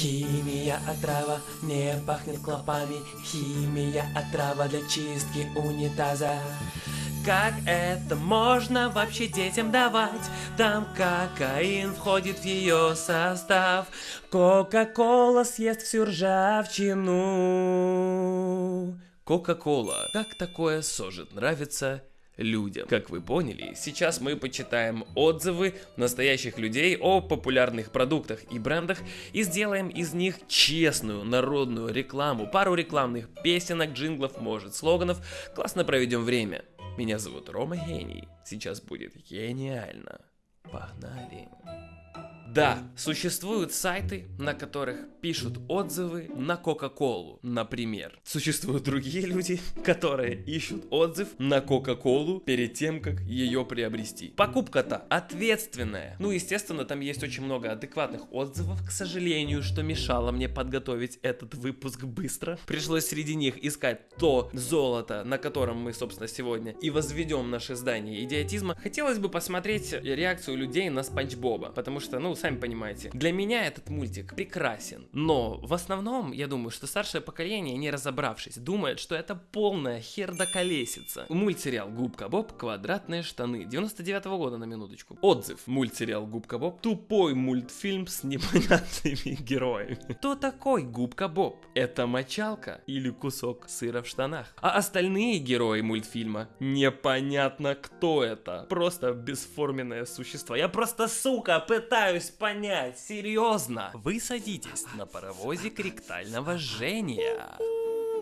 Химия отрава, не пахнет клопами Химия отрава для чистки унитаза как это можно вообще детям давать? Там кокаин входит в ее состав. Кока-кола съест всю ржавчину. Кока-кола. Как такое сожит нравится людям. Как вы поняли, сейчас мы почитаем отзывы настоящих людей о популярных продуктах и брендах и сделаем из них честную народную рекламу. Пару рекламных песенок, джинглов, может, слоганов. Классно проведем время. Меня зовут Рома Гений. Сейчас будет гениально. Погнали. Да, существуют сайты, на которых пишут отзывы на Кока-Колу, например. Существуют другие люди, которые ищут отзыв на Кока-Колу перед тем, как ее приобрести. Покупка-то ответственная. Ну, естественно, там есть очень много адекватных отзывов, к сожалению, что мешало мне подготовить этот выпуск быстро. Пришлось среди них искать то золото, на котором мы, собственно, сегодня и возведем наше здание идиотизма. Хотелось бы посмотреть реакцию людей на Спанч Боба, потому что, ну, сами понимаете. Для меня этот мультик прекрасен, но в основном, я думаю, что старшее поколение, не разобравшись, думает, что это полная херда колесица. Мультсериал Губка Боб «Квадратные штаны» 99 -го года на минуточку. Отзыв. Мультсериал Губка Боб тупой мультфильм с непонятными героями. Кто такой Губка Боб? Это мочалка или кусок сыра в штанах? А остальные герои мультфильма непонятно кто это. Просто бесформенное существо. Я просто, сука, пытаюсь пытаюсь понять, серьезно. Вы садитесь на паровозик ректального жжения.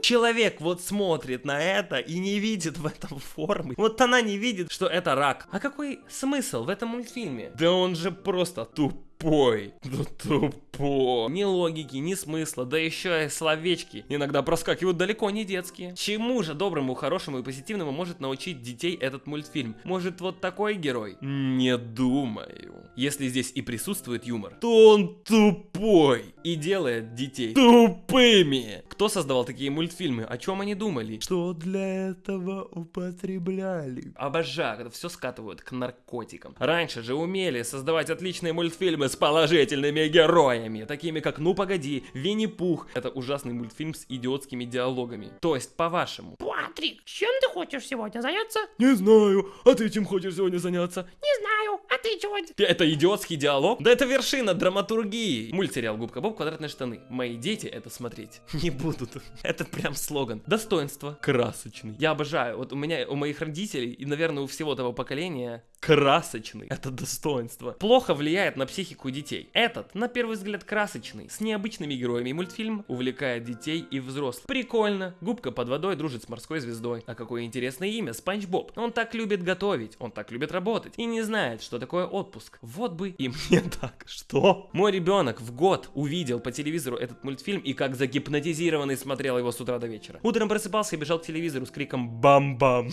Человек вот смотрит на это и не видит в этом формы. Вот она не видит, что это рак. А какой смысл в этом мультфильме? Да он же просто туп тупой. Да тупой. Ни логики, ни смысла, да еще и словечки иногда проскакивают далеко не детские. Чему же доброму, хорошему и позитивному может научить детей этот мультфильм? Может вот такой герой? Не думаю. Если здесь и присутствует юмор, то он тупой и делает детей тупыми. Кто создавал такие мультфильмы? О чем они думали? Что для этого употребляли? Обожаю, когда все скатывают к наркотикам. Раньше же умели создавать отличные мультфильмы с положительными героями, такими как «Ну погоди», «Винни-Пух». Это ужасный мультфильм с идиотскими диалогами. То есть, по-вашему. Патрик, чем ты хочешь сегодня заняться? Не знаю. А ты чем хочешь сегодня заняться? Не знаю. А ты чего? Это идиотский диалог? Да это вершина драматургии. Мультсериал «Губка Боб. Квадратные штаны». Мои дети это смотреть не будут. Это прям слоган. Достоинство. Красочный. Я обожаю. Вот у меня, у моих родителей и, наверное, у всего того поколения красочный. Это достоинство. Плохо влияет на психику детей. Этот, на первый взгляд, красочный, с необычными героями мультфильм увлекает детей и взрослых. Прикольно. Губка под водой дружит с морской звездой. А какое интересное имя, Спанч Боб. Он так любит готовить, он так любит работать и не знает, что такое отпуск. Вот бы и мне так. Что? Мой ребенок в год увидел по телевизору этот мультфильм и как загипнотизированный смотрел его с утра до вечера. Утром просыпался и бежал к телевизору с криком «Бам-бам!».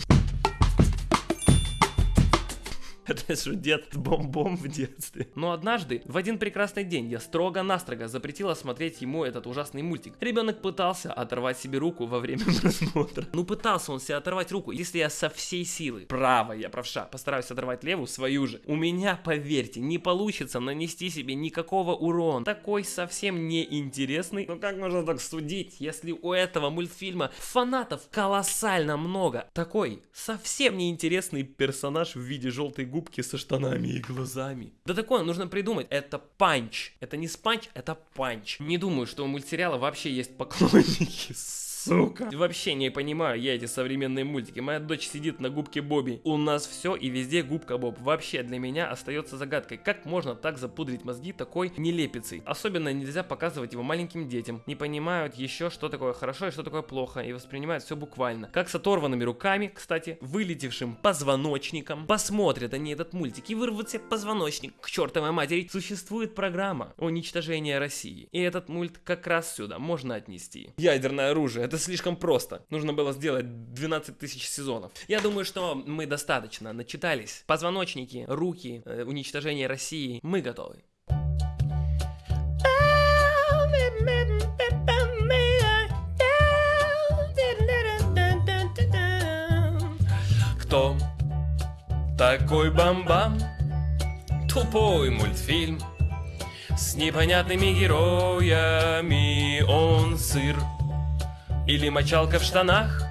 Это же дед бом-бом в детстве. Но однажды, в один прекрасный день, я строго-настрого запретила смотреть ему этот ужасный мультик. Ребенок пытался оторвать себе руку во время просмотра. Ну пытался он себе оторвать руку, если я со всей силы, правая, я правша, постараюсь оторвать левую, свою же. У меня, поверьте, не получится нанести себе никакого урона. Такой совсем неинтересный. Ну как можно так судить, если у этого мультфильма фанатов колоссально много? Такой совсем неинтересный персонаж в виде желтой губы губки со штанами и глазами. Да такое нужно придумать. Это панч. Это не спанч, это панч. Не думаю, что у мультсериала вообще есть поклонники сука. Вообще не понимаю я эти современные мультики. Моя дочь сидит на губке Бобби. У нас все и везде губка Боб. Вообще для меня остается загадкой, как можно так запудрить мозги такой нелепицей. Особенно нельзя показывать его маленьким детям. Не понимают еще, что такое хорошо и что такое плохо. И воспринимают все буквально. Как с оторванными руками, кстати, вылетевшим позвоночником. Посмотрят они этот мультик и вырвут себе позвоночник к чертовой матери. Существует программа уничтожения России. И этот мульт как раз сюда можно отнести. Ядерное оружие. Это это слишком просто. Нужно было сделать 12 тысяч сезонов. Я думаю, что мы достаточно начитались. Позвоночники, руки, э, уничтожение России. Мы готовы. Кто такой бам-бам? Тупой мультфильм С непонятными героями он сыр Или мочалка в штанах?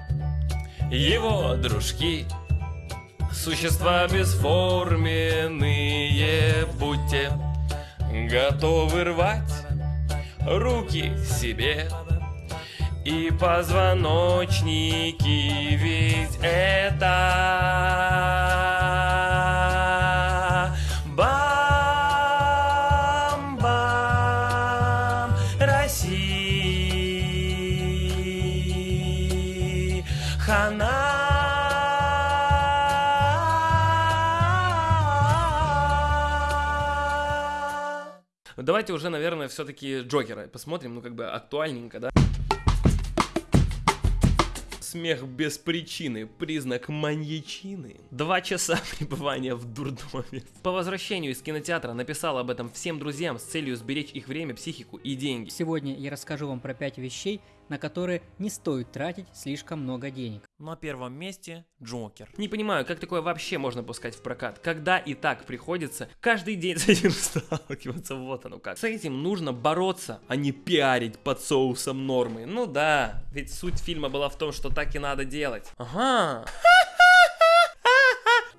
Его дружки. Существа бесформенные Будьте готовы рвать руки себе. И позвоночники, ведь это Хана. Давайте уже, наверное, все-таки Джокера посмотрим, ну как бы актуальненько, да? Смех без причины, признак маньячины. Два часа пребывания в дурдоме. По возвращению из кинотеатра написал об этом всем друзьям с целью сберечь их время, психику и деньги. Сегодня я расскажу вам про 5 вещей, на которые не стоит тратить слишком много денег. На первом месте Джокер. Не понимаю, как такое вообще можно пускать в прокат, когда и так приходится каждый день с этим сталкиваться, вот оно как. С этим нужно бороться, а не пиарить под соусом нормы. Ну да, ведь суть фильма была в том, что так и надо делать. Ага.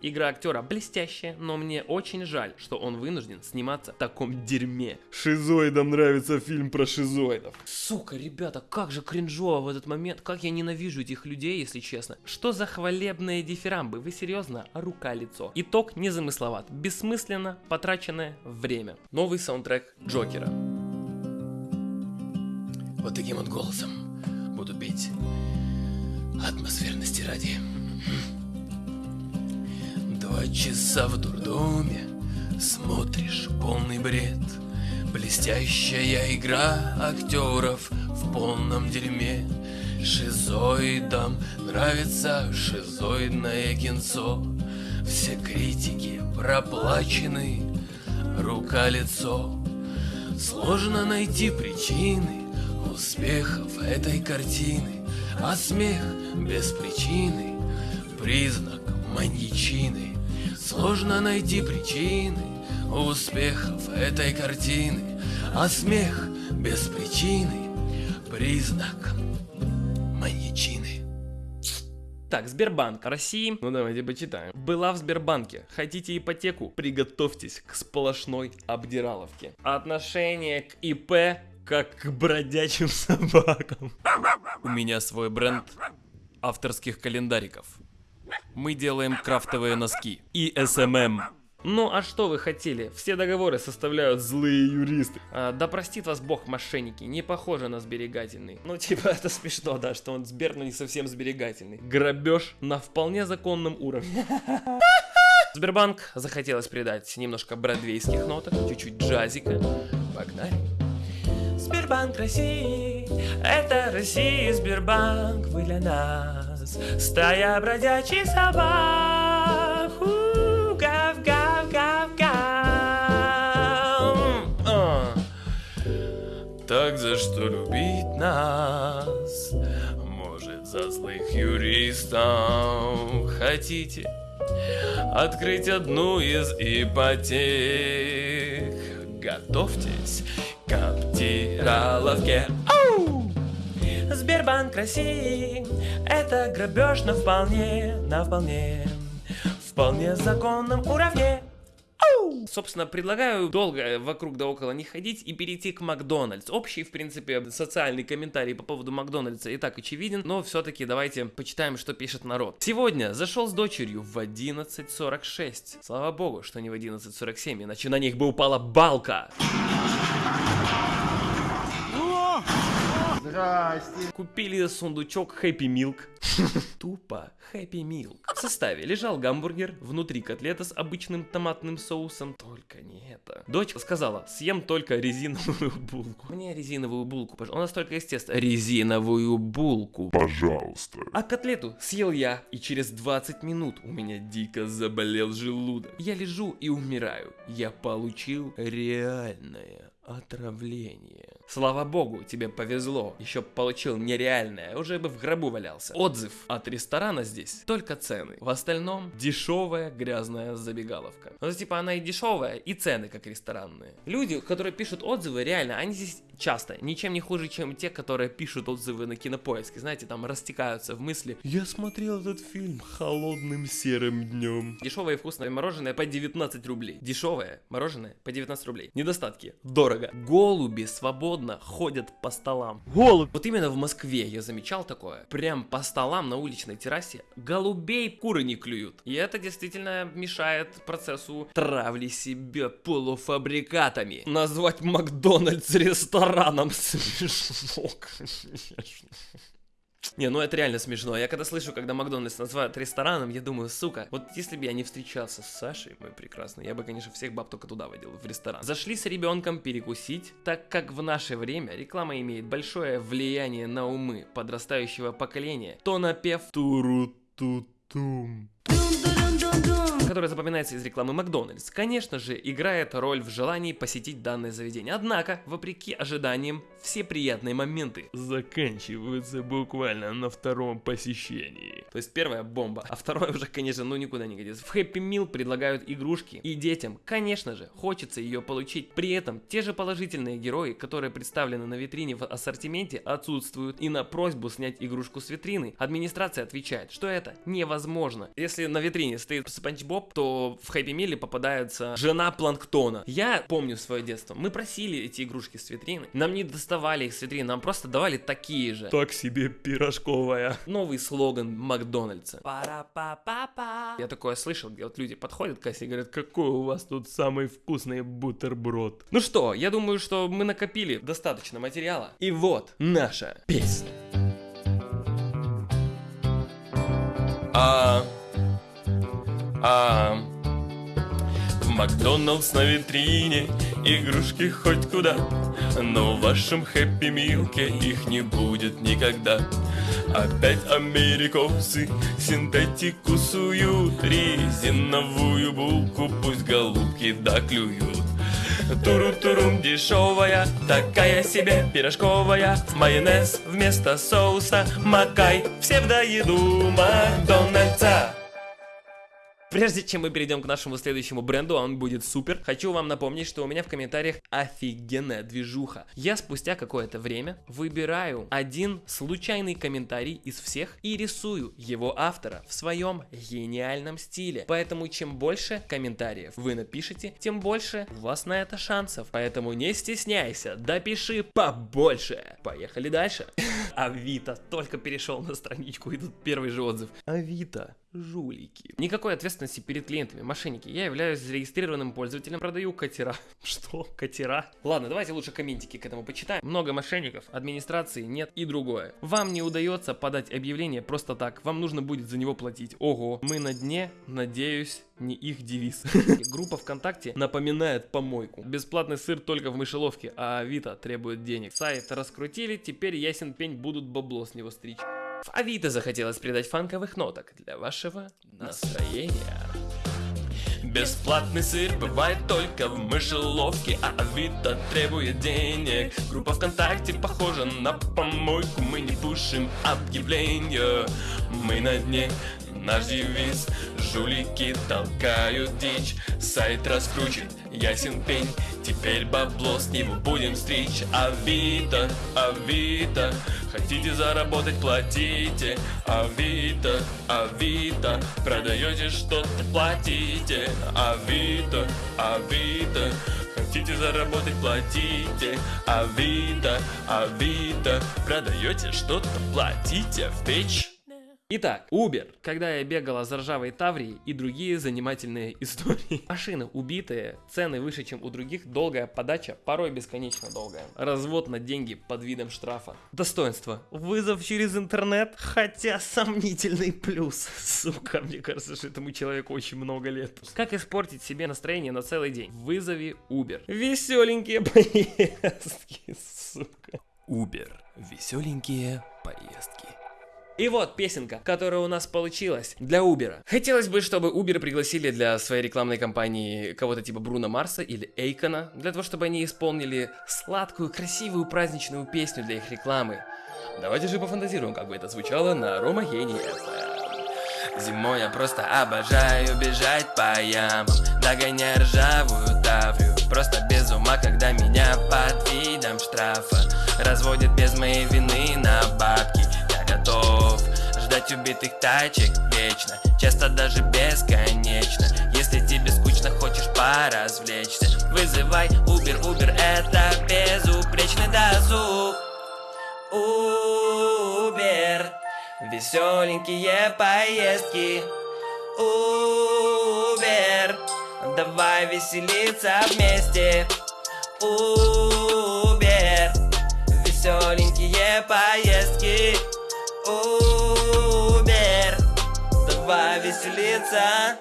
Игра актера блестящая, но мне очень жаль, что он вынужден сниматься в таком дерьме. Шизоидам нравится фильм про шизоидов. Сука, ребята, как же кринжово в этот момент, как я ненавижу этих людей, если честно. Что за хвалебные дифирамбы, вы серьезно? Рука-лицо. Итог незамысловат, бессмысленно потраченное время. Новый саундтрек Джокера. Вот таким вот голосом буду петь атмосферности ради. Два часа в дурдоме Смотришь полный бред. Блестящая игра актеров В полном дерьме. Шизоидам нравится шизоидное кинцо. Все критики проплачены Рука-лицо Сложно найти причины Успехов этой картины А смех без причины Признак маньячины Сложно найти причины успехов этой картины, а смех без причины признак маньячины. Так, Сбербанк России, ну давайте почитаем. Была в Сбербанке. Хотите ипотеку? Приготовьтесь к сплошной обдираловке. Отношение к ИП как к бродячим собакам. У меня свой бренд авторских календариков. Мы делаем крафтовые носки. И SMM. Ну а что вы хотели? Все договоры составляют злые юристы. А, да простит вас бог мошенники, не похоже на сберегательный. Ну типа это смешно, да, что он Сбер, но не совсем сберегательный. Грабеж на вполне законном уровне. Сбербанк захотелось придать немножко бродвейских ноток, чуть-чуть джазика. Погнали. Сбербанк России, это Россия, Сбербанк, вы для нас. Стая бродячих собак, у, гав, гав, гав, гав. А. Так за что любить нас? Может, за злых юристов хотите открыть одну из ипотек? Готовьтесь к обдираловке. Сбербанк России Это грабеж на вполне, на вполне Вполне законном уровне! Собственно, предлагаю долго вокруг да около не ходить и перейти к Макдональдс. Общий, в принципе, социальный комментарий по поводу Макдональдса и так очевиден, но все-таки давайте почитаем, что пишет народ. Сегодня зашел с дочерью в 11.46. Слава богу, что не в 11.47, иначе на них бы упала балка. Купили сундучок Happy Milk. Тупо Happy Milk. В составе лежал гамбургер, внутри котлета с обычным томатным соусом. Только не это. Дочь сказала, съем только резиновую булку. Мне резиновую булку, пожалуйста. У нас только есть тесто. Резиновую булку. Пожалуйста. А котлету съел я, и через 20 минут у меня дико заболел желудок. Я лежу и умираю. Я получил реальное Отравление. Слава богу, тебе повезло. Еще получил нереальное, уже бы в гробу валялся. Отзыв от ресторана здесь. Только цены. В остальном дешевая грязная забегаловка. Ну, типа она и дешевая, и цены как ресторанные. Люди, которые пишут отзывы, реально, они здесь часто ничем не хуже, чем те, которые пишут отзывы на кинопоиске. Знаете, там растекаются в мысли. Я смотрел этот фильм холодным серым днем. Дешевое и вкусное мороженое по 19 рублей. Дешевое мороженое по 19 рублей. Недостатки. Дорого. Голуби свободно ходят по столам. Голубь. Вот именно в Москве я замечал такое. Прям по столам на уличной террасе голубей куры не клюют. И это действительно мешает процессу травли себя полуфабрикатами. Назвать Макдональдс рестораном смешно, конечно. Не, ну это реально смешно. Я когда слышу, когда Макдональдс называют рестораном, я думаю, сука, вот если бы я не встречался с Сашей, мой прекрасный, я бы, конечно, всех баб только туда водил, в ресторан. Зашли с ребенком перекусить, так как в наше время реклама имеет большое влияние на умы подрастающего поколения, то напев туру-ту-тум который запоминается из рекламы Макдональдс, конечно же, играет роль в желании посетить данное заведение. Однако, вопреки ожиданиям, все приятные моменты заканчиваются буквально на втором посещении. То есть первая бомба, а второе уже, конечно, ну никуда не годится. В Happy Meal предлагают игрушки, и детям, конечно же, хочется ее получить. При этом те же положительные герои, которые представлены на витрине в ассортименте, отсутствуют. И на просьбу снять игрушку с витрины, администрация отвечает, что это невозможно. Если на витрине стоит Спанч Боб, то в Хэппи Милле попадается жена Планктона. Я помню свое детство. Мы просили эти игрушки с витрины. Нам не доставали их с витрины, нам просто давали такие же. Так себе пирожковая. Новый слоган Макдональдса. Пара-па-па-па. Я такое слышал, где вот люди подходят к кассе и говорят, какой у вас тут самый вкусный бутерброд. Ну что, я думаю, что мы накопили достаточно материала. И вот наша песня. А а Макдоналдс на витрине игрушки хоть куда Но в вашем хэппи милке их не будет никогда. Опять америкосы синтетику суют Резиновую булку пусть голубки доклюют. Туру-турум дешевая, такая себе пирожковая Майонез вместо соуса, макай все в доеду Макдональдса Прежде чем мы перейдем к нашему следующему бренду, он будет супер, хочу вам напомнить, что у меня в комментариях офигенная движуха. Я спустя какое-то время выбираю один случайный комментарий из всех и рисую его автора в своем гениальном стиле. Поэтому чем больше комментариев вы напишете, тем больше у вас на это шансов. Поэтому не стесняйся, допиши побольше. Поехали дальше. Авито только перешел на страничку и тут первый же отзыв. Авито жулики. Никакой ответственности перед клиентами, мошенники. Я являюсь зарегистрированным пользователем, продаю катера. Что? Катера? Ладно, давайте лучше комментики к этому почитаем. Много мошенников, администрации нет и другое. Вам не удается подать объявление просто так, вам нужно будет за него платить. Ого, мы на дне, надеюсь, не их девиз. Группа ВКонтакте напоминает помойку. Бесплатный сыр только в мышеловке, а Авито требует денег. Сайт раскрутили, теперь ясен пень будут бабло с него стричь. В Авито захотелось придать фанковых ноток для вашего настроения. Бесплатный сыр бывает только в мышеловке, а Авито требует денег. Группа ВКонтакте похожа на помойку, мы не пушим объявления. Мы на дне, наш девиз Жулики толкают дичь. Сайт раскручен, ясен пень. Теперь бабло с него будем стричь. Авито, Авито Хотите заработать, платите. Авито, Авито Продаете что-то, платите. Авито, Авито Хотите заработать, платите. Авито, Авито Продаете что-то, платите. В печь Итак, Uber. Когда я бегала за ржавой Таврией и другие занимательные истории. Машины убитые, цены выше, чем у других, долгая подача, порой бесконечно долгая. Развод на деньги под видом штрафа. Достоинство. Вызов через интернет, хотя сомнительный плюс. Сука, мне кажется, что этому человеку очень много лет. Как испортить себе настроение на целый день? Вызови Uber. Веселенькие поездки, сука. Uber. Веселенькие поездки. И вот песенка, которая у нас получилась для Uber. Хотелось бы, чтобы Uber пригласили для своей рекламной кампании кого-то типа Бруно Марса или Эйкона, для того, чтобы они исполнили сладкую, красивую праздничную песню для их рекламы. Давайте же пофантазируем, как бы это звучало на Рома Гений FM. Зимой я просто обожаю бежать по ямам Догоняя ржавую таврию Просто без ума, когда меня под видом штрафа Разводят без моей вины на бабки готов. Ждать убитых тачек вечно Часто даже бесконечно. Если тебе скучно, хочешь поразвлечься Вызывай Uber, Uber это безупречный дозуг Uber Веселенькие поездки. Uber Давай веселиться вместе. Uber Веселенькие поездки Веселиться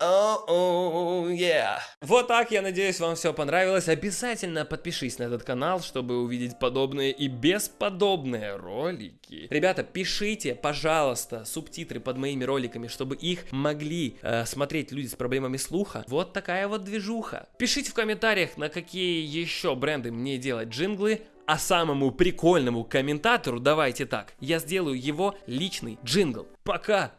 Оу, yeah. Вот так, я надеюсь, вам все понравилось. Обязательно подпишись на этот канал, чтобы увидеть подобные и бесподобные ролики. Ребята, пишите, пожалуйста, субтитры под моими роликами, чтобы их могли э, смотреть люди с проблемами слуха. Вот такая вот движуха. Пишите в комментариях, на какие еще бренды мне делать джинглы. А самому прикольному комментатору, давайте так, я сделаю его личный джингл. Пока!